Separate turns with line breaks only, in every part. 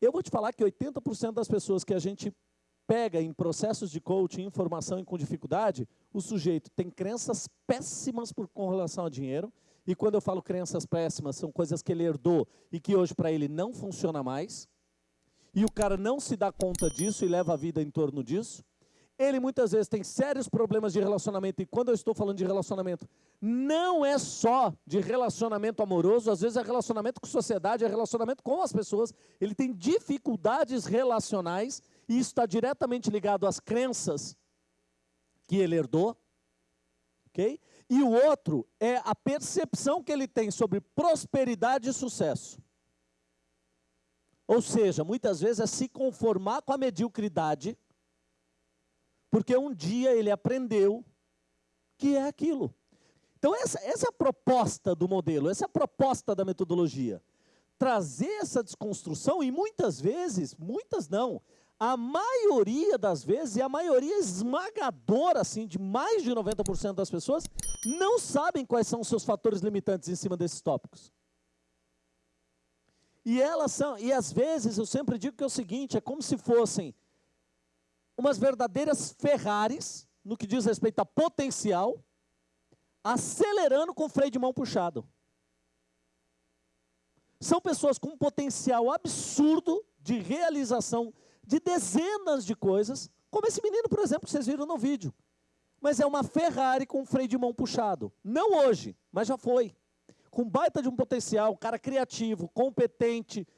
Eu vou te falar que 80% das pessoas que a gente pega em processos de coaching, informação e com dificuldade, o sujeito tem crenças péssimas por, com relação a dinheiro, e quando eu falo crenças péssimas, são coisas que ele herdou e que hoje para ele não funciona mais, e o cara não se dá conta disso e leva a vida em torno disso. Ele muitas vezes tem sérios problemas de relacionamento, e quando eu estou falando de relacionamento, não é só de relacionamento amoroso, às vezes é relacionamento com sociedade, é relacionamento com as pessoas. Ele tem dificuldades relacionais, e isso está diretamente ligado às crenças que ele herdou. ok? E o outro é a percepção que ele tem sobre prosperidade e sucesso. Ou seja, muitas vezes é se conformar com a mediocridade porque um dia ele aprendeu que é aquilo. Então, essa, essa é a proposta do modelo, essa é a proposta da metodologia. Trazer essa desconstrução, e muitas vezes, muitas não, a maioria das vezes, e a maioria esmagadora, assim, de mais de 90% das pessoas, não sabem quais são os seus fatores limitantes em cima desses tópicos. E elas são, e às vezes eu sempre digo que é o seguinte, é como se fossem umas verdadeiras Ferraris, no que diz respeito a potencial, acelerando com freio de mão puxado. São pessoas com um potencial absurdo de realização de dezenas de coisas, como esse menino, por exemplo, que vocês viram no vídeo. Mas é uma Ferrari com freio de mão puxado. Não hoje, mas já foi. Com baita de um potencial, cara criativo, competente,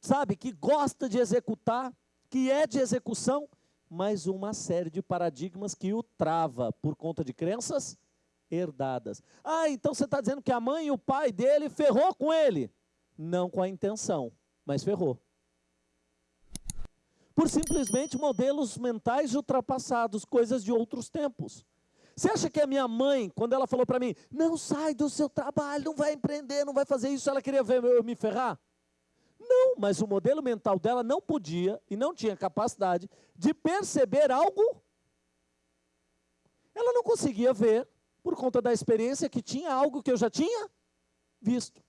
sabe, que gosta de executar, que é de execução, mas uma série de paradigmas que o trava por conta de crenças herdadas. Ah, então você está dizendo que a mãe e o pai dele ferrou com ele? Não com a intenção, mas ferrou. Por simplesmente modelos mentais ultrapassados, coisas de outros tempos. Você acha que a minha mãe, quando ela falou para mim, não sai do seu trabalho, não vai empreender, não vai fazer isso, ela queria ver eu me ferrar? Não, mas o modelo mental dela não podia e não tinha capacidade de perceber algo. Ela não conseguia ver, por conta da experiência que tinha algo que eu já tinha visto.